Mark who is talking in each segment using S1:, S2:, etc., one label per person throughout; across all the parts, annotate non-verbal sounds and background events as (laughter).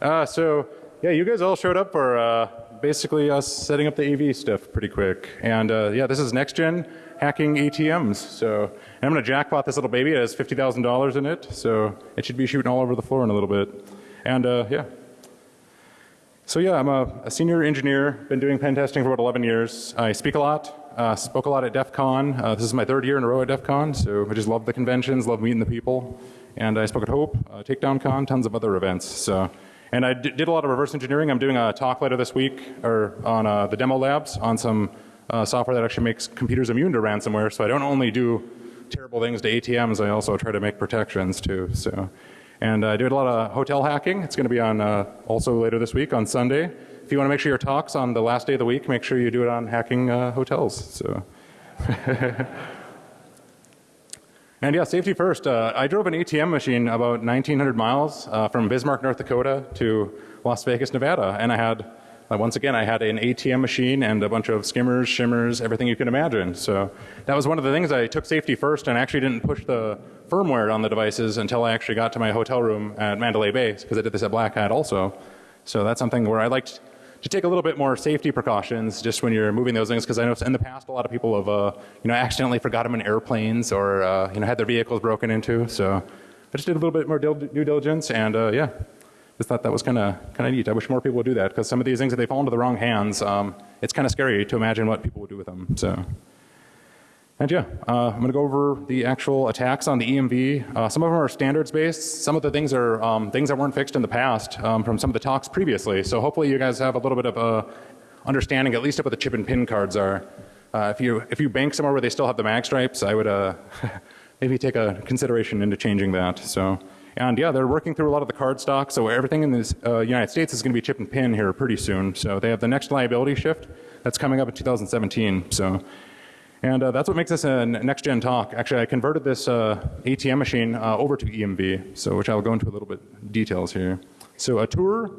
S1: Uh, so yeah, you guys all showed up for uh, basically us setting up the AV stuff pretty quick. And uh, yeah, this is next gen hacking ATMs. So I'm going to jackpot this little baby. It has $50,000 in it. So it should be shooting all over the floor in a little bit. And uh, yeah. So yeah, I'm a, a, senior engineer, been doing pen testing for about 11 years. I speak a lot, uh, spoke a lot at DEF CON. Uh, this is my third year in a row at DEF CON, so I just love the conventions, love meeting the people. And I spoke at HOPE, uh, Takedown Con, tons of other events. So and I did a lot of reverse engineering. I'm doing a talk later this week or on uh, the demo labs on some uh, software that actually makes computers immune to ransomware. So I don't only do terrible things to ATMs, I also try to make protections too. So, and I did a lot of hotel hacking. It's going to be on uh, also later this week on Sunday. If you want to make sure your talks on the last day of the week, make sure you do it on hacking uh, hotels. So. (laughs) And yeah, safety first. Uh, I drove an ATM machine about 1900 miles uh, from Bismarck, North Dakota to Las Vegas, Nevada. And I had, uh, once again, I had an ATM machine and a bunch of skimmers, shimmers, everything you can imagine. So that was one of the things I took safety first and actually didn't push the firmware on the devices until I actually got to my hotel room at Mandalay Bay because I did this at Black Hat also. So that's something where I liked to take a little bit more safety precautions just when you're moving those things because I know in the past a lot of people have uh, you know accidentally forgot them in airplanes or uh, you know had their vehicles broken into. So I just did a little bit more due diligence and uh, yeah, just thought that was kind of kind of neat. I wish more people would do that because some of these things if they fall into the wrong hands, um, it's kind of scary to imagine what people would do with them. So. And yeah, uh, I'm going to go over the actual attacks on the EMV. Uh, some of them are standards based. Some of the things are um, things that weren't fixed in the past um, from some of the talks previously. So hopefully you guys have a little bit of a understanding at least of what the chip and pin cards are. Uh, if you if you bank somewhere where they still have the mag stripes, I would uh, (laughs) maybe take a consideration into changing that. So and yeah, they're working through a lot of the card stock. So everything in the uh, United States is going to be chip and pin here pretty soon. So they have the next liability shift that's coming up in 2017. So and uh, that's what makes this a next gen talk. Actually, I converted this uh, ATM machine uh, over to EMV, so which I'll go into a little bit details here. So a tour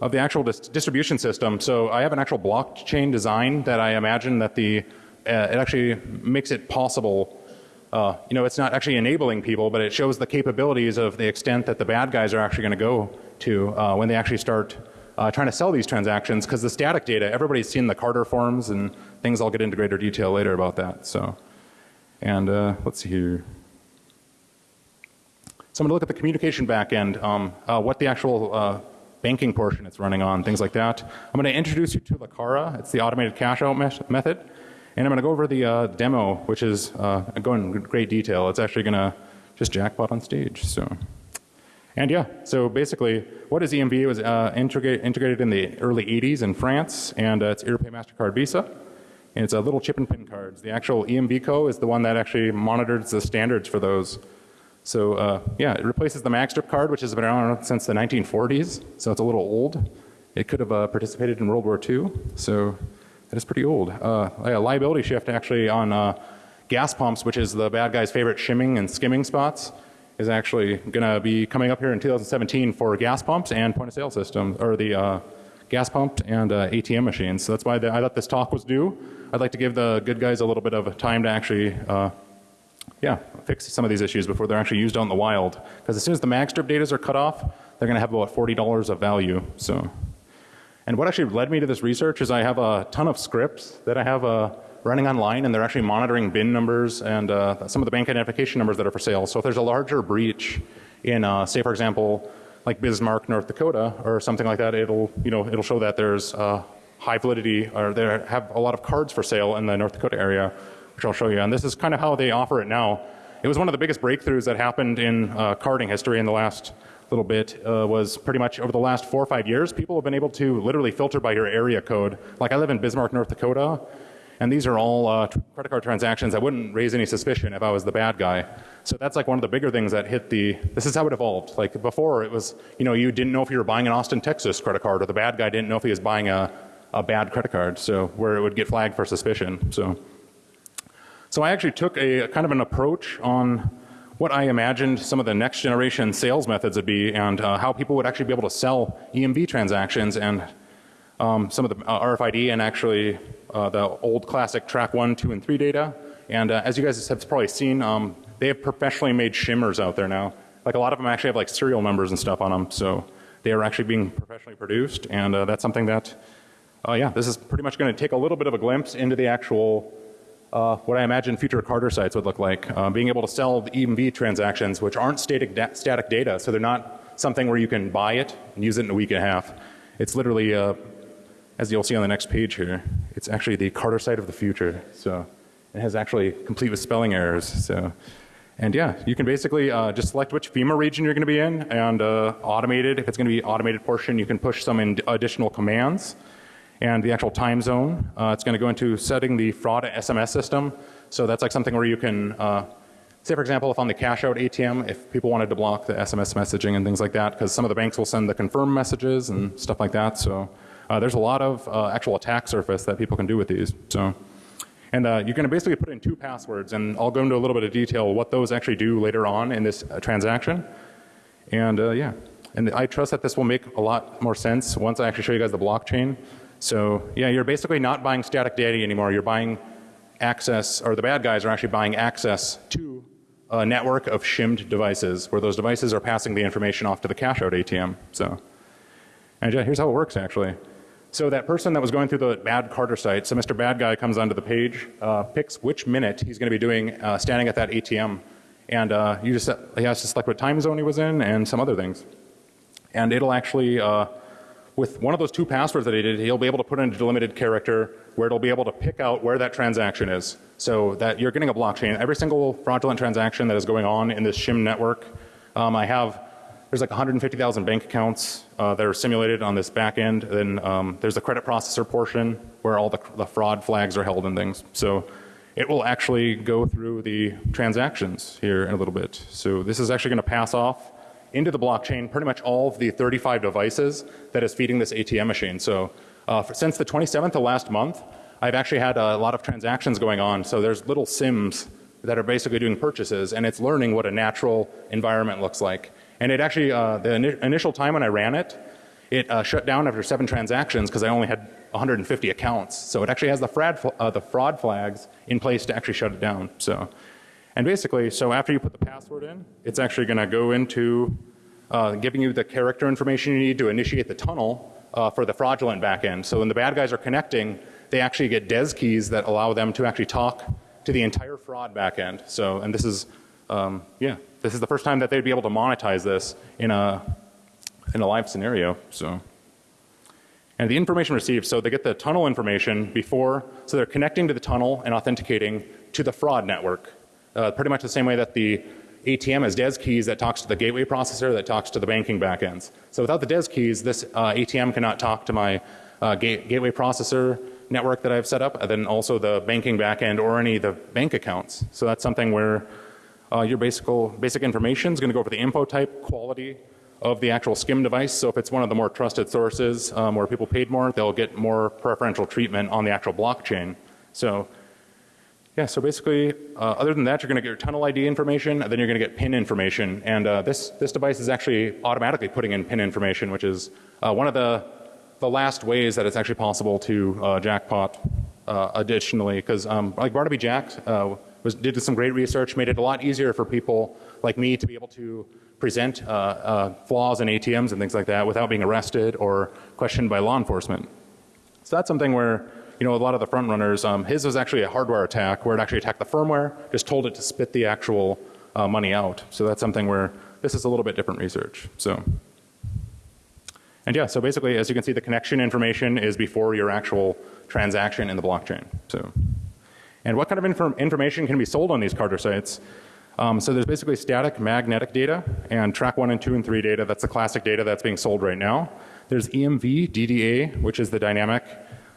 S1: of the actual dis distribution system. So I have an actual blockchain design that I imagine that the uh, it actually makes it possible. Uh, you know, it's not actually enabling people, but it shows the capabilities of the extent that the bad guys are actually going to go to uh, when they actually start uh, trying to sell these transactions because the static data, everybody's seen the Carter forms and things I'll get into greater detail later about that. So, and uh, let's see here. So I'm going to look at the communication backend, um, uh, what the actual uh, banking portion it's running on, things like that. I'm going to introduce you to Lakara. It's the automated cash out me method. And I'm going to go over the uh, demo, which is uh, going in great detail. It's actually going to just jackpot on stage. So. And yeah, so basically what is EMV? It was uh, integrate, integrated in the early 80s in France and uh, it's Europay MasterCard Visa. And it's a little chip and pin cards. The actual EMVCo is the one that actually monitors the standards for those. So uh, yeah, it replaces the MagStrip card which has been around since the 1940s. So it's a little old. It could have uh, participated in World War II. So that is pretty old. Uh, a liability shift actually on uh, gas pumps which is the bad guy's favorite shimming and skimming spots is actually going to be coming up here in 2017 for gas pumps and point of sale systems or the uh, gas pump and uh, ATM machines. So that's why the, I thought this talk was due. I'd like to give the good guys a little bit of time to actually uh, yeah, fix some of these issues before they're actually used out in the wild. Because as soon as the magstrip datas are cut off, they're going to have about $40 of value. So, and what actually led me to this research is I have a ton of scripts that I have uh, running online and they're actually monitoring bin numbers and uh, some of the bank identification numbers that are for sale. So if there's a larger breach in uh, say for example like Bismarck, North Dakota or something like that, it'll you know it'll show that there's uh, high validity or they have a lot of cards for sale in the North Dakota area, which I'll show you. And this is kind of how they offer it now. It was one of the biggest breakthroughs that happened in uh, carding history in the last little bit uh, was pretty much over the last four or five years people have been able to literally filter by your area code. Like I live in Bismarck, North Dakota and these are all uh, credit card transactions that wouldn't raise any suspicion if I was the bad guy. So that's like one of the bigger things that hit the, this is how it evolved. Like before it was, you know, you didn't know if you were buying an Austin, Texas credit card or the bad guy didn't know if he was buying a, a bad credit card. So where it would get flagged for suspicion. So, so I actually took a kind of an approach on what I imagined some of the next generation sales methods would be and uh, how people would actually be able to sell EMV transactions and um, some of the uh, RFID and actually uh, the old classic track 1, 2 and 3 data. And uh, as you guys have probably seen, um, they have professionally made shimmers out there now. Like a lot of them actually have like serial numbers and stuff on them. So They are actually being professionally produced, and uh, that's something that, uh, yeah, this is pretty much going to take a little bit of a glimpse into the actual, uh, what I imagine future Carter sites would look like. Uh, being able to sell the EMV transactions, which aren't static, da static data, so they're not something where you can buy it and use it in a week and a half. It's literally, uh, as you'll see on the next page here, it's actually the Carter site of the future. So it has actually complete with spelling errors. So, and yeah, you can basically uh, just select which FEMA region you're going to be in and uh, automated. If it's going to be automated portion, you can push some additional commands and the actual time zone. Uh, it's going to go into setting the fraud SMS system. So that's like something where you can uh, say for example if on the cash out ATM if people wanted to block the SMS messaging and things like that because some of the banks will send the confirm messages and stuff like that. So uh, there's a lot of uh, actual attack surface that people can do with these. So and uh, you're going to basically put in two passwords and I'll go into a little bit of detail what those actually do later on in this uh, transaction. And uh, yeah, and I trust that this will make a lot more sense once I actually show you guys the blockchain. So yeah, you're basically not buying static data anymore. You're buying access, or the bad guys are actually buying access to a network of shimmed devices where those devices are passing the information off to the cash out ATM. So, and yeah, here's how it works actually. So that person that was going through the bad Carter site, so Mr. Bad Guy comes onto the page, uh, picks which minute he's going to be doing uh, standing at that ATM, and uh, you just he has to select what time zone he was in and some other things, and it'll actually uh, with one of those two passwords that he did, he'll be able to put in a delimited character where it'll be able to pick out where that transaction is. So that you're getting a blockchain. Every single fraudulent transaction that is going on in this shim network, um, I have, there's like 150,000 bank accounts uh, that are simulated on this back end. Then um, there's the credit processor portion where all the, the fraud flags are held and things. So it will actually go through the transactions here in a little bit. So this is actually going to pass off into the blockchain pretty much all of the 35 devices that is feeding this ATM machine. So uh, for, since the 27th of last month, I've actually had a lot of transactions going on. So there's little sims that are basically doing purchases and it's learning what a natural environment looks like. And it actually, uh, the ini initial time when I ran it, it uh, shut down after seven transactions because I only had 150 accounts. So it actually has the fraud, uh, the fraud flags in place to actually shut it down. So and basically, so after you put the password in, it's actually going to go into uh, giving you the character information you need to initiate the tunnel uh, for the fraudulent backend. So when the bad guys are connecting, they actually get DES keys that allow them to actually talk to the entire fraud backend. So, and this is, um, yeah, this is the first time that they'd be able to monetize this in a, in a live scenario. So, and the information received, so they get the tunnel information before, so they're connecting to the tunnel and authenticating to the fraud network uh, pretty much the same way that the ATM has DES keys that talks to the gateway processor that talks to the banking backends. So without the DES keys, this uh, ATM cannot talk to my uh, gate gateway processor network that I've set up, and then also the banking backend or any of the bank accounts. So that's something where uh, your basic, basic information is going to go over the info type, quality of the actual skim device. So if it's one of the more trusted sources um, where people paid more, they'll get more preferential treatment on the actual blockchain. So yeah, so basically, uh, other than that, you're going to get your tunnel ID information, and then you're going to get PIN information. And uh, this this device is actually automatically putting in PIN information, which is uh, one of the the last ways that it's actually possible to uh, jackpot. Uh, additionally, because um, like Barnaby Jack uh, was did some great research, made it a lot easier for people like me to be able to present uh, uh, flaws in ATMs and things like that without being arrested or questioned by law enforcement. So that's something where you know, a lot of the front runners, um, his was actually a hardware attack where it actually attacked the firmware, just told it to spit the actual uh, money out. So that's something where this is a little bit different research. So, and yeah, so basically as you can see the connection information is before your actual transaction in the blockchain. So, and what kind of inform information can be sold on these Carter sites? Um, so there's basically static magnetic data and track 1 and 2 and 3 data. That's the classic data that's being sold right now. There's EMV, DDA, which is the dynamic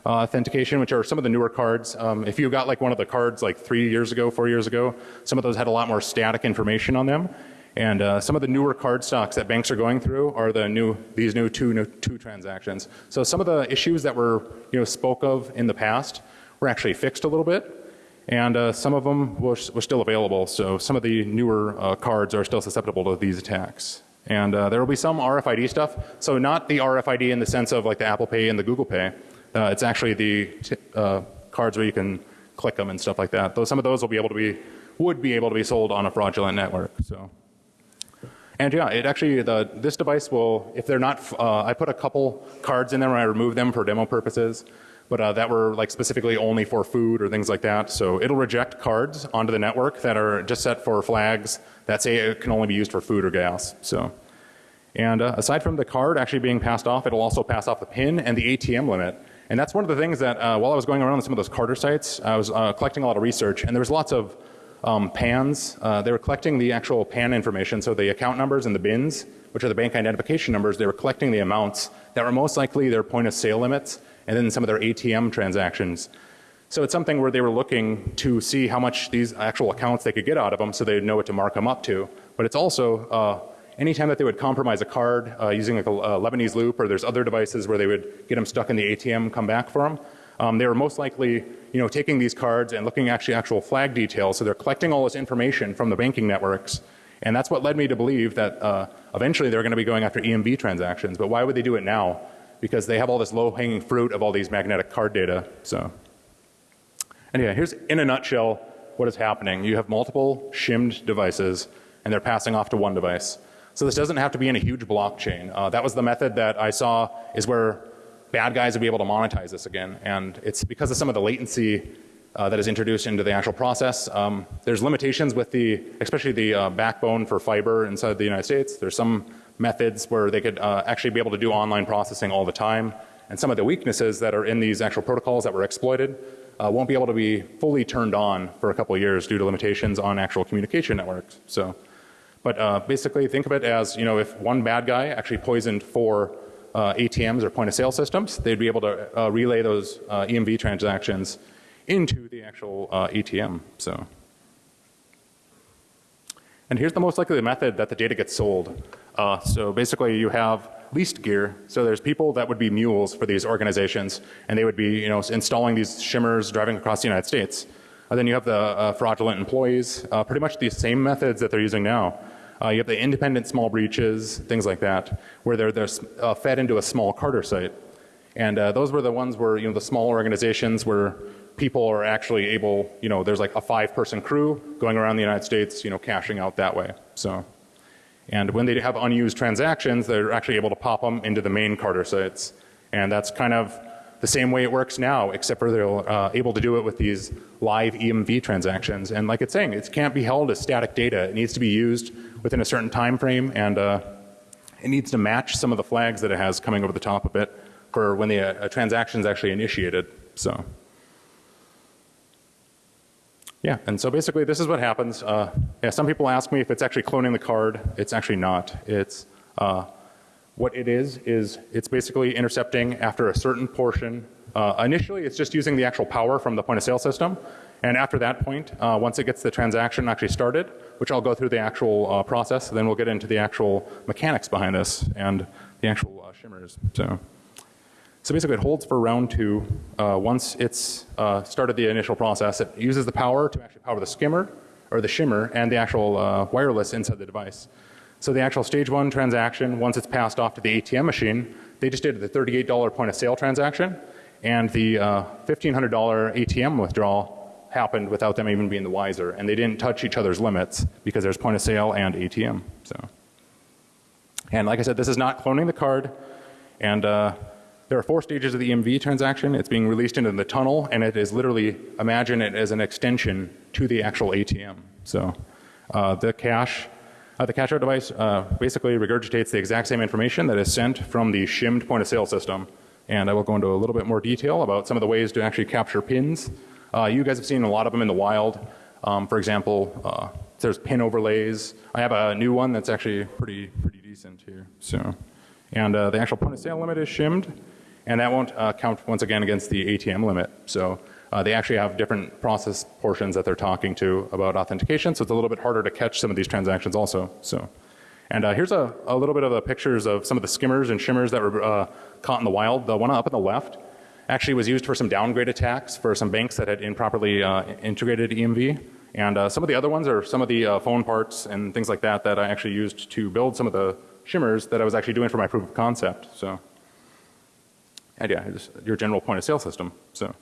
S1: uh, authentication, which are some of the newer cards. Um, if you got like one of the cards like three years ago, four years ago, some of those had a lot more static information on them. And uh, some of the newer card stocks that banks are going through are the new, these new two, new two transactions. So some of the issues that were, you know, spoke of in the past were actually fixed a little bit. And uh, some of them were, were, still available. So some of the newer uh, cards are still susceptible to these attacks. And uh, there will be some RFID stuff. So not the RFID in the sense of like the Apple Pay and the Google Pay, uh, it's actually the uh, cards where you can click them and stuff like that. Though some of those will be able to be, would be able to be sold on a fraudulent network. So, And yeah, it actually, the, this device will, if they're not, uh, I put a couple cards in there when I remove them for demo purposes, but uh, that were like specifically only for food or things like that. So it'll reject cards onto the network that are just set for flags that say it can only be used for food or gas. So, and uh, aside from the card actually being passed off, it'll also pass off the pin and the ATM limit. And that's one of the things that uh, while I was going around some of those Carter sites, I was uh, collecting a lot of research and there was lots of um, PANs. Uh, they were collecting the actual PAN information, so the account numbers and the bins, which are the bank identification numbers, they were collecting the amounts that were most likely their point of sale limits and then some of their ATM transactions. So it's something where they were looking to see how much these actual accounts they could get out of them so they'd know what to mark them up to. But it's also uh, anytime that they would compromise a card uh, using like a, a, Lebanese loop or there's other devices where they would get them stuck in the ATM, come back for them. Um, they were most likely you know, taking these cards and looking actually actual flag details. So they're collecting all this information from the banking networks. And that's what led me to believe that uh, eventually they're going to be going after EMV transactions. But why would they do it now? Because they have all this low hanging fruit of all these magnetic card data. So anyway, here's in a nutshell what is happening. You have multiple shimmed devices and they're passing off to one device. So this doesn't have to be in a huge blockchain. Uh, that was the method that I saw is where bad guys will be able to monetize this again. And it's because of some of the latency uh, that is introduced into the actual process. Um, there's limitations with the, especially the uh, backbone for fiber inside the United States. There's some methods where they could uh, actually be able to do online processing all the time. And some of the weaknesses that are in these actual protocols that were exploited uh, won't be able to be fully turned on for a couple of years due to limitations on actual communication networks. So, but uh, basically think of it as, you know, if one bad guy actually poisoned four uh, ATMs or point of sale systems, they'd be able to relay those EMV transactions into the actual uh, ATM. So, and here's the most likely method that the data gets sold. Uh, so basically you have leased gear. So there's people that would be mules for these organizations and they would be, you know, installing these shimmers driving across the United States. And then you have the uh, fraudulent employees, pretty much the same methods that they're using now. Uh, you have the independent small breaches, things like that, where they're, they're uh, fed into a small Carter site. And uh, those were the ones where, you know, the small organizations where people are actually able, you know, there's like a five person crew going around the United States, you know, cashing out that way. So, and when they have unused transactions, they're actually able to pop them into the main Carter sites. And that's kind of the same way it works now, except for they're uh, able to do it with these live EMV transactions. And like it's saying, it can't be held as static data. It needs to be used within a certain time frame and uh, it needs to match some of the flags that it has coming over the top of it for when the uh, transaction is actually initiated. So, yeah, and so basically this is what happens. Uh, yeah, some people ask me if it's actually cloning the card. It's actually not. It's uh, what it is is it's basically intercepting after a certain portion. Uh, initially, it's just using the actual power from the point of sale system, and after that point, uh, once it gets the transaction actually started, which I'll go through the actual uh, process, then we'll get into the actual mechanics behind this and the actual uh, shimmers. So. So basically it holds for round two. Uh, once it's uh, started the initial process, it uses the power to actually power the skimmer or the shimmer and the actual uh, wireless inside the device. So the actual stage one transaction, once it's passed off to the ATM machine, they just did the $38 point of sale transaction and the $1,500 ATM withdrawal happened without them even being the wiser and they didn't touch each other's limits because there's point of sale and ATM. So, and like I said, this is not cloning the card and uh, there are four stages of the EMV transaction. It's being released into the tunnel and it is literally, imagine it as an extension to the actual ATM. So, uh, the cash, uh, the cash out device uh, basically regurgitates the exact same information that is sent from the shimmed point of sale system. And I will go into a little bit more detail about some of the ways to actually capture pins uh, you guys have seen a lot of them in the wild. Um, for example, uh, there's pin overlays. I have a new one that's actually pretty pretty decent here. So, and uh, the actual point of sale limit is shimmed, and that won't uh, count once again against the ATM limit. So. Uh, they actually have different process portions that they're talking to about authentication, so it's a little bit harder to catch some of these transactions also. So, and uh, here's a, a, little bit of the pictures of some of the skimmers and shimmers that were uh, caught in the wild. The one up on the left actually was used for some downgrade attacks for some banks that had improperly uh, integrated EMV. And uh, some of the other ones are some of the uh, phone parts and things like that that I actually used to build some of the shimmers that I was actually doing for my proof of concept. So, and yeah, just your general point of sale system. So,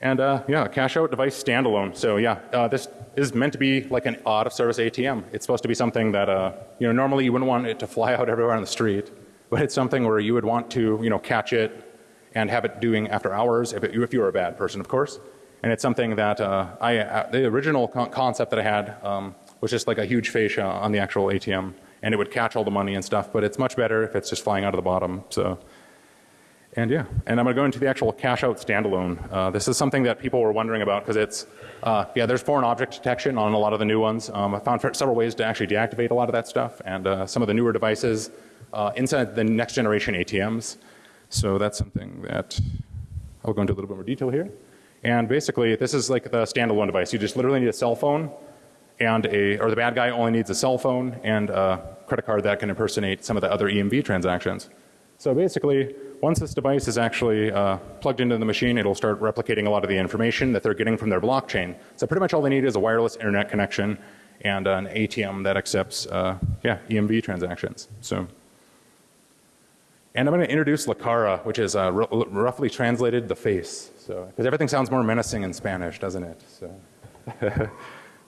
S1: And uh, yeah, cash out device standalone. So yeah, uh, this is meant to be like an out of service ATM. It's supposed to be something that uh, you know normally you wouldn't want it to fly (laughs) out everywhere on the street, but it's something where you would want to you know catch it and have it doing after hours if, it, if you were a bad person, of course. And it's something that uh, I uh, the original con concept that I had um, was just like a huge fascia on the actual ATM, and it would catch all the money and stuff. But it's much better if it's just flying out of the bottom. So. And yeah, and I'm going to go into the actual cash out standalone. Uh, this is something that people were wondering about because it's, uh, yeah, there's foreign object detection on a lot of the new ones. Um, I found several ways to actually deactivate a lot of that stuff and uh, some of the newer devices uh, inside the next generation ATMs. So that's something that I'll go into a little bit more detail here. And basically, this is like the standalone device. You just literally need a cell phone and a, or the bad guy only needs a cell phone and a credit card that can impersonate some of the other EMV transactions. So basically, once this device is actually uh, plugged into the machine, it'll start replicating a lot of the information that they're getting from their blockchain. So pretty much all they need is a wireless internet connection and an ATM that accepts, uh, yeah, EMV transactions. So, and I'm going to introduce La Cara, which is uh, roughly translated the face. So, because everything sounds more menacing in Spanish, doesn't it? So, (laughs)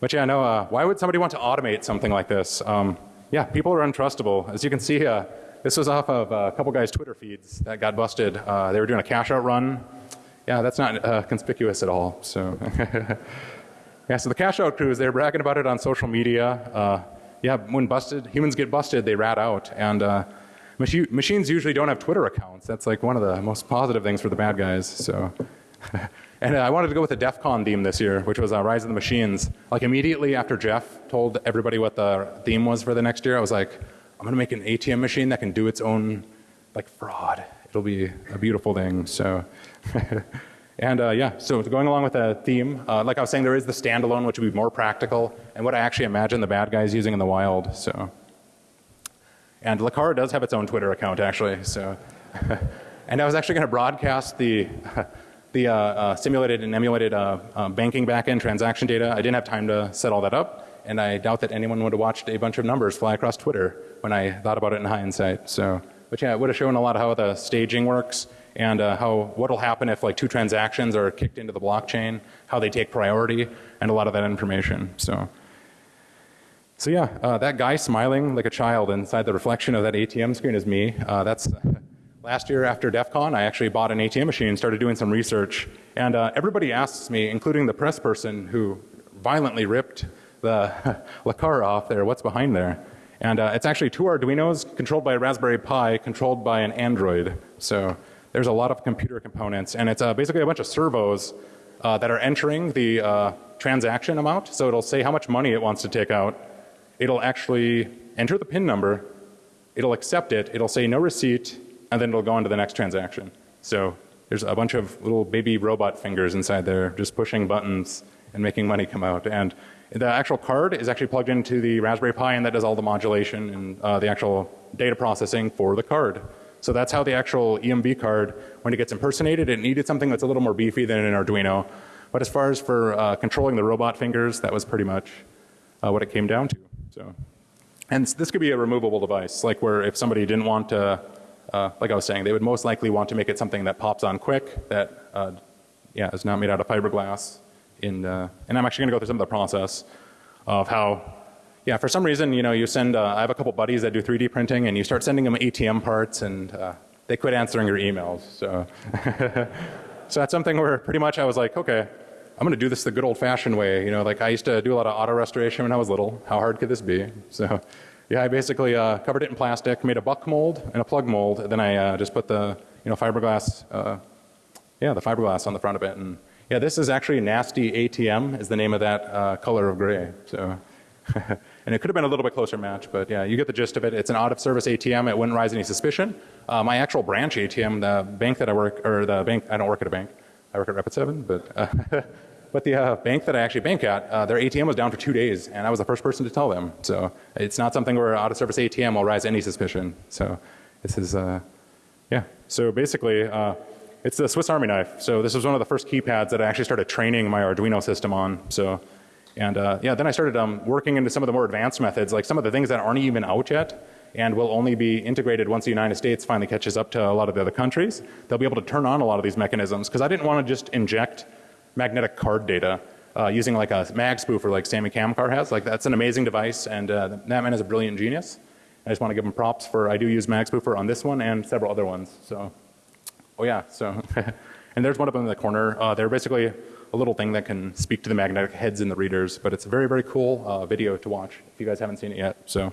S1: but yeah, no. Uh, why would somebody want to automate something like this? Um, yeah, people are untrustable. As you can see, uh, this was off of a couple guys' Twitter feeds that got busted. Uh, they were doing a cash out run. Yeah, that's not uh, conspicuous at all. So, (laughs) yeah, so the cash out crews, they're bragging about it on social media. Uh, yeah, when busted, humans get busted, they rat out. And uh, machi machines usually don't have Twitter accounts. That's like one of the most positive things for the bad guys. So, (laughs) and uh, I wanted to go with the DEF CON theme this year, which was uh, Rise of the Machines. Like immediately after Jeff told everybody what the theme was for the next year, I was like, I'm to make an ATM machine that can do its own like fraud. It'll be a beautiful thing. So, (laughs) and uh, yeah, so going along with the theme, uh, like I was saying, there is the standalone, which would be more practical, and what I actually imagine the bad guys using in the wild. So, and La Cara does have its own Twitter account actually. So, (laughs) and I was actually going to broadcast the. (laughs) the uh, uh, simulated and emulated uh, uh, banking backend transaction data. I didn't have time to set all that up and I doubt that anyone would have watched a bunch of numbers fly across Twitter when I thought about it in hindsight. So, but yeah, it would have shown a lot of how the staging works and uh, how what will happen if like two transactions are kicked into the blockchain, how they take priority, and a lot of that information. So, so yeah, uh, that guy smiling like a child inside the reflection of that ATM screen is me. Uh, that's last year after DEF CON, I actually bought an ATM machine, and started doing some research, and uh, everybody asks me, including the press person who violently ripped the (laughs) La Cara off there, what's behind there. And uh, it's actually two Arduinos controlled by a Raspberry Pi, controlled by an Android. So there's a lot of computer components, and it's uh, basically a bunch of servos uh, that are entering the uh, transaction amount. So it'll say how much money it wants to take out. It'll actually enter the PIN number. It'll accept it. It'll say no receipt, and then it'll go on to the next transaction. So there's a bunch of little baby robot fingers inside there, just pushing buttons and making money come out. And the actual card is actually plugged into the Raspberry Pi and that does all the modulation and uh, the actual data processing for the card. So that's how the actual EMV card, when it gets impersonated, it needed something that's a little more beefy than an Arduino. But as far as for uh, controlling the robot fingers, that was pretty much uh, what it came down to. So, and this could be a removable device, like where if somebody didn't want to, uh, like I was saying, they would most likely want to make it something that pops on quick, that uh, yeah, is not made out of fiberglass, in, uh, and I'm actually going to go through some of the process of how, yeah, for some reason, you know, you send, uh, I have a couple buddies that do 3D printing and you start sending them ATM parts and uh, they quit answering your emails. So, (laughs) so that's something where pretty much I was like, okay, I'm going to do this the good old fashioned way. You know, like I used to do a lot of auto restoration when I was little. How hard could this be? So, yeah, I basically uh, covered it in plastic, made a buck mold and a plug mold, and then I uh, just put the, you know, fiberglass, uh, yeah, the fiberglass on the front of it and yeah, this is actually Nasty ATM is the name of that uh, color of gray. So, (laughs) and it could have been a little bit closer match, but yeah, you get the gist of it. It's an out of service ATM. It wouldn't raise any suspicion. Uh, my actual branch ATM, the bank that I work, or the bank, I don't work at a bank. I work at Rapid7, but, uh, (laughs) but the uh, bank that I actually bank at, uh, their ATM was down for two days, and I was the first person to tell them. So it's not something where out of service ATM will rise any suspicion. So this is, uh, yeah. So basically, uh, it's the Swiss Army knife. So this was one of the first keypads that I actually started training my Arduino system on. So, and uh, yeah, then I started um, working into some of the more advanced methods, like some of the things that aren't even out yet and will only be integrated once the United States finally catches up to a lot of the other countries. They'll be able to turn on a lot of these mechanisms because I didn't want to just inject magnetic card data uh, using like a mag spoofer like Sammy Camcar has. Like that's an amazing device and uh, that man is a brilliant genius. I just want to give him props for I do use mag spoofer on this one and several other ones. So, oh yeah, so (laughs) and there's one of them in the corner. Uh, they're basically a little thing that can speak to the magnetic heads in the readers, but it's a very very cool uh, video to watch if you guys haven't seen it yet. So.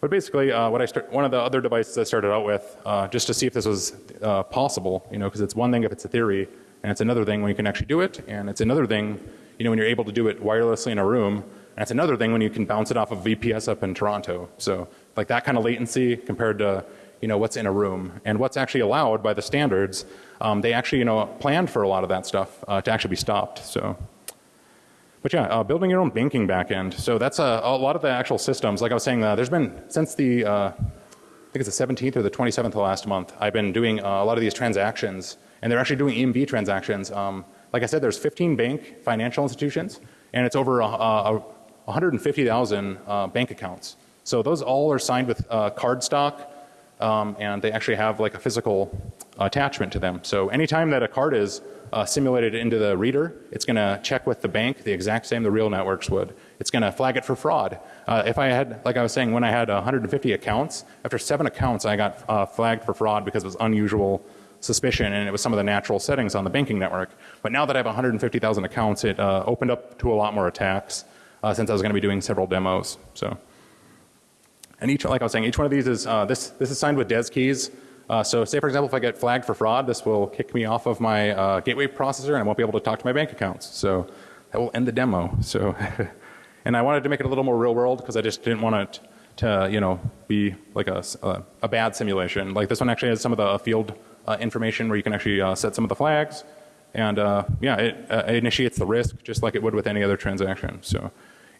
S1: But basically, uh, what I start, one of the other devices I started out with, uh, just to see if this was uh, possible, you know, because it's one thing if it's a theory, and it's another thing when you can actually do it, and it's another thing, you know, when you're able to do it wirelessly in a room, and it's another thing when you can bounce it off of VPS up in Toronto. So, like that kind of latency compared to, you know, what's in a room and what's actually allowed by the standards. Um, they actually, you know, planned for a lot of that stuff uh, to actually be stopped. So. But yeah, uh, building your own banking backend. So that's a, a, lot of the actual systems. Like I was saying, uh, there's been since the uh, I think it's the 17th or the 27th of last month. I've been doing uh, a lot of these transactions, and they're actually doing EMV transactions. Um, like I said, there's 15 bank financial institutions, and it's over 150,000 uh, bank accounts. So those all are signed with card stock, um, and they actually have like a physical attachment to them. So anytime that a card is uh, simulated into the reader. It's going to check with the bank the exact same the real networks would. It's going to flag it for fraud. Uh, if I had, like I was saying, when I had 150 accounts, after seven accounts I got uh, flagged for fraud because it was unusual suspicion and it was some of the natural settings on the banking network. But now that I have 150,000 accounts, it uh, opened up to a lot more attacks uh, since I was going to be doing several demos. So, and each, like I was saying, each one of these is uh, this. This is signed with DES keys. Uh, so say for example if I get flagged for fraud this will kick me off of my uh, gateway processor and I won't be able to talk to my bank accounts. So that will end the demo. (laughs) So and I wanted to make it a little more real world because I just didn't want it to you know be like a, a, a, bad simulation. Like this one actually has some of the field uh, information where you can actually uh, set some of the flags and uh, yeah it, uh, it, initiates the risk just like it would with any other transaction. So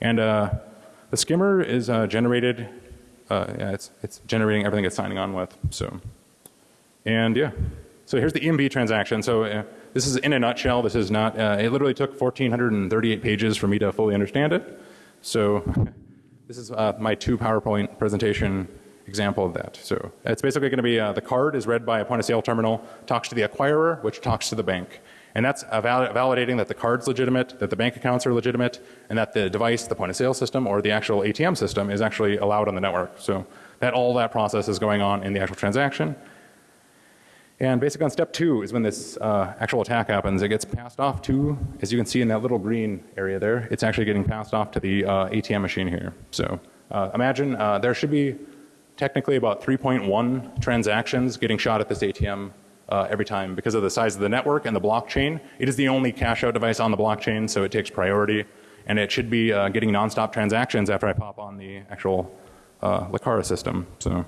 S1: and the skimmer is generated yeah it's, it's generating everything it's signing on with. So. And yeah, so here's the EMV transaction. So uh, this is in a nutshell. This is not, uh, it literally took 1438 pages for me to fully understand it. So (laughs) this is uh, my two PowerPoint presentation example of that. So it's basically going to be uh, the card is read by a point of sale terminal, talks to the acquirer, which talks to the bank. And that's validating that the card's legitimate, that the bank accounts are legitimate, and that the device, the point of sale system or the actual ATM system is actually allowed on the network. So that all that process is going on in the actual transaction. And basically on step two is when this uh, actual attack happens. It gets passed off to, as you can see in that little green area there, it's actually getting passed off to the uh, ATM machine here. So uh, imagine uh, there should be technically about 3.1 transactions getting shot at this ATM uh, every time because of the size of the network and the blockchain. It is the only cash out device on the blockchain so it takes priority and it should be uh, getting nonstop transactions after I pop on the actual uh, Lakara system. So.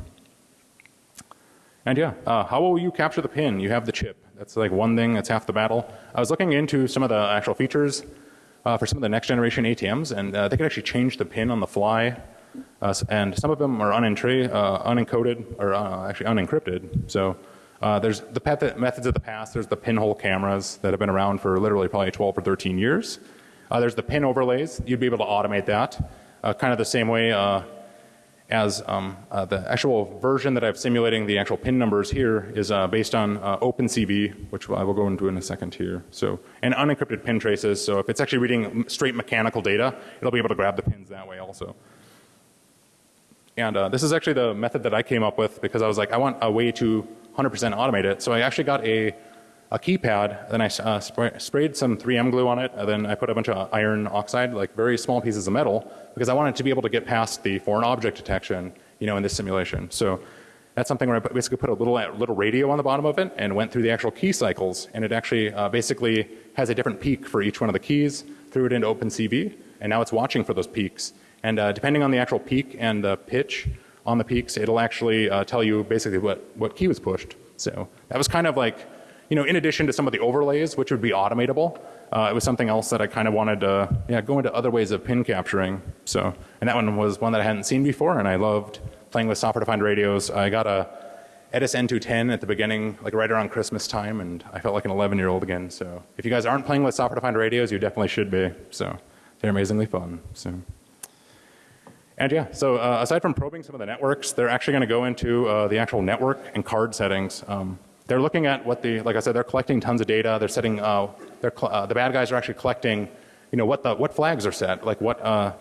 S1: And yeah, uh, how will you capture the pin? You have the chip. That's like one thing, that's half the battle. I was looking into some of the actual features uh, for some of the next generation ATMs and uh, they can actually change the pin on the fly. Uh, and some of them are unentra uh, unencoded or actually unencrypted. So there's the methods of the past. There's the pinhole cameras that have been around for literally probably 12 or 13 years. there's the pin overlays. You'd be able to automate that. kind of the same way as um, uh, the actual version that I'm simulating the actual pin numbers here is uh, based on uh, OpenCV, which I will go into in a second here. So, and unencrypted pin traces. So if it's actually reading straight mechanical data, it'll be able to grab the pins that way also. And uh, this is actually the method that I came up with because I was like, I want a way to 100% automate it. So I actually got a a keypad, then I uh, spray, sprayed some 3M glue on it, and then I put a bunch of iron oxide, like very small pieces of metal, because I wanted to be able to get past the foreign object detection, you know, in this simulation. So that's something where I basically put a little little radio on the bottom of it and went through the actual key cycles, and it actually uh, basically has a different peak for each one of the keys, threw it into OpenCV, and now it's watching for those peaks. And uh, depending on the actual peak and the pitch on the peaks, it'll actually uh, tell you basically what what key was pushed. So that was kind of like you know, in addition to some of the overlays, which would be automatable, uh, it was something else that I kind of wanted to, yeah, go into other ways of pin capturing. So, and that one was one that I hadn't seen before, and I loved playing with software-defined radios. I got a Edis N210 at the beginning, like right around Christmas time, and I felt like an 11 year old again. So, if you guys aren't playing with software-defined radios, you definitely should be. So, they're amazingly fun. So. And yeah, so uh, aside from probing some of the networks, they're actually going to go into uh, the actual network and card settings. Um, they're looking at what the, like I said, they're collecting tons of data. They're setting uh, they're uh, the bad guys are actually collecting, you know, what the what flags are set, like what uh,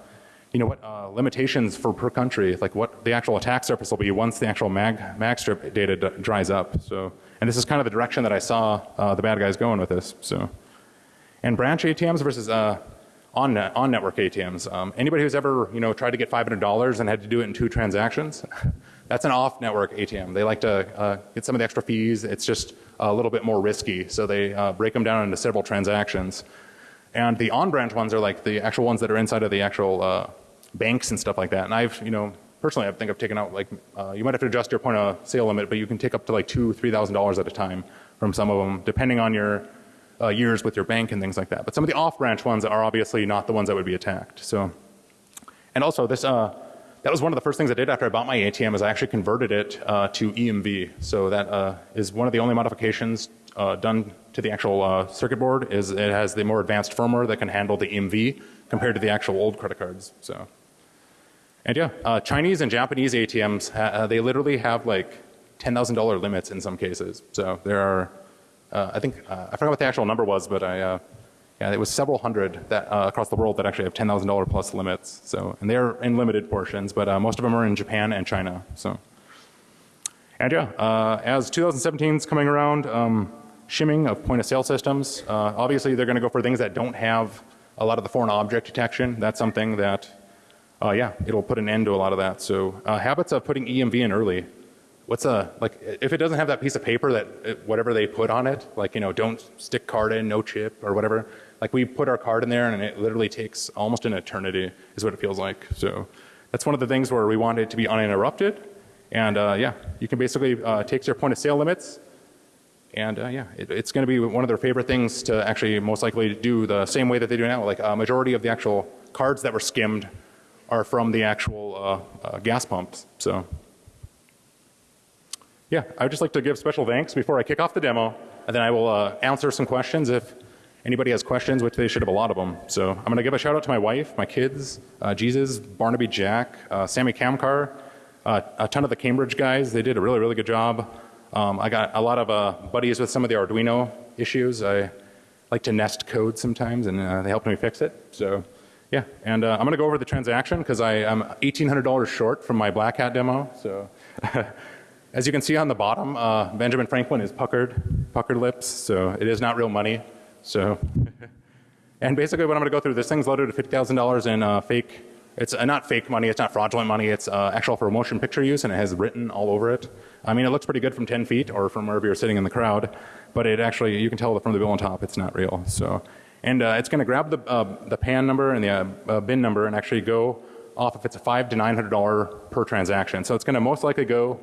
S1: you know what uh, limitations for per country, like what the actual attack surface will be once the actual mag mag strip data dries up. So, and this is kind of the direction that I saw the bad guys going with this. So, and branch ATMs versus uh, on net, on network ATMs. Um, anybody who's ever you know tried to get five hundred dollars and had to do it in two transactions, (laughs) that's an off network ATM. They like to uh, get some of the extra fees. It's just a little bit more risky, so they uh, break them down into several transactions. And the on branch ones are like the actual ones that are inside of the actual uh, banks and stuff like that. And I've you know personally I think I've taken out like uh, you might have to adjust your point of sale limit, but you can take up to like two three thousand dollars at a time from some of them, depending on your uh, years with your bank and things like that. But some of the off-branch ones are obviously not the ones that would be attacked. So, and also this, uh, that was one of the first things I did after I bought my ATM is I actually converted it uh, to EMV. So that uh, is one of the only modifications uh, done to the actual uh, circuit board is it has the more advanced firmware that can handle the EMV compared to the actual old credit cards. So, and yeah, uh, Chinese and Japanese ATMs uh, they literally have like ten thousand dollar limits in some cases. So there are uh, I think uh, I forgot what the actual number was, but I uh, yeah, it was several hundred that uh, across the world that actually have ten thousand dollar plus limits. So and they are in limited portions, but uh, most of them are in Japan and China. So and yeah, uh, as 2017 is coming around, um, shimming of point of sale systems. Uh, obviously, they're going to go for things that don't have a lot of the foreign object detection. That's something that uh, yeah, it'll put an end to a lot of that. So uh, habits of putting EMV in early what's a like if it doesn't have that piece of paper that it, whatever they put on it like you know don't stick card in no chip or whatever like we put our card in there and it literally takes almost an eternity is what it feels like. So that's one of the things where we want it to be uninterrupted. And uh, yeah you can basically uh, take your point of sale limits. And uh, yeah it, it's going to be one of their favorite things to actually most likely do the same way that they do now. Like a majority of the actual cards that were skimmed are from the actual uh, uh, gas pumps. So yeah, I would just like to give special thanks before I kick off the demo, and then I will uh, answer some questions if anybody has questions, which they should have a lot of them. So I'm going to give a shout out to my wife, my kids, uh, Jesus, Barnaby Jack, uh, Sammy Kamkar, uh, a ton of the Cambridge guys. They did a really, really good job. Um, I got a lot of uh, buddies with some of the Arduino issues. I like to nest code sometimes, and uh, they helped me fix it. So yeah, and I'm going to go over the transaction because I am $1,800 short from my Black Hat demo. So (laughs) As you can see on the bottom, uh, Benjamin Franklin is puckered, puckered lips, so it is not real money. So, (laughs) and basically what I'm going to go through, this thing's loaded at $50,000 in uh, fake, it's uh, not fake money, it's not fraudulent money, it's uh, actual for motion picture use and it has written all over it. I mean, it looks pretty good from 10 feet or from wherever you're sitting in the crowd, but it actually, you can tell from the bill on top, it's not real. So, and uh, it's going to grab the, uh, the PAN number and the bin number and actually go off if it's a five to $900 per transaction. So it's going to most likely go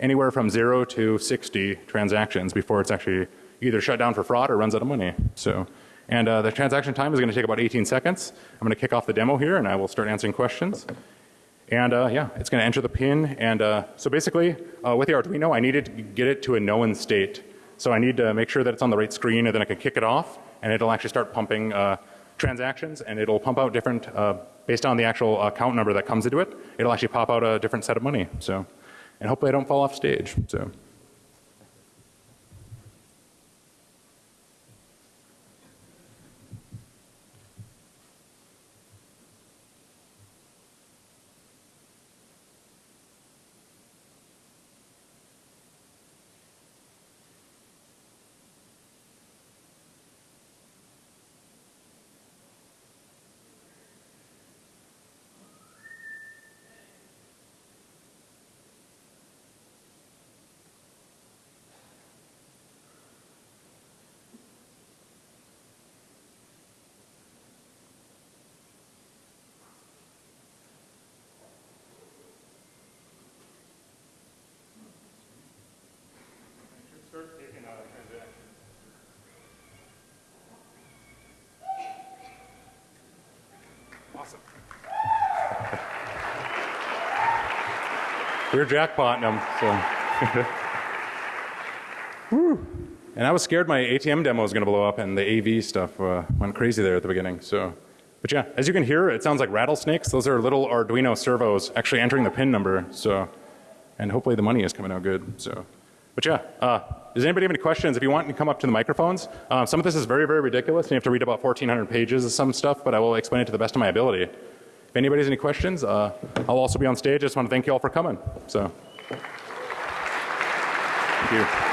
S1: anywhere from 0 to 60 transactions before it's actually either shut down for fraud or runs out of money. So, and uh, the transaction time is going to take about 18 seconds. I'm going to kick off the demo here and I will start answering questions. And uh, yeah, it's going to enter the pin. And uh, so basically, uh, with the Arduino, I needed to get it to a known state. So I need to make sure that it's on the right screen and then I can kick it off and it'll actually start pumping uh, transactions and it'll pump out different, uh, based on the actual account number that comes into it, it'll actually pop out a different set of money. So and hopefully I don't fall off stage. So. We're jackpotting them. So. (laughs) Woo. and I was scared my ATM demo was going to blow up and the AV stuff uh, went crazy there at the beginning. So, but yeah, as you can hear, it sounds like rattlesnakes. Those are little Arduino servos actually entering the pin number. So, and hopefully the money is coming out good. So, but yeah, uh, does anybody have any questions? If you want, you can come up to the microphones. Uh, some of this is very, very ridiculous. and You have to read about 1,400 pages of some stuff, but I will explain it to the best of my ability. If anybody has any questions, uh, I'll also be on stage. I just want to thank you all for coming. So, thank you.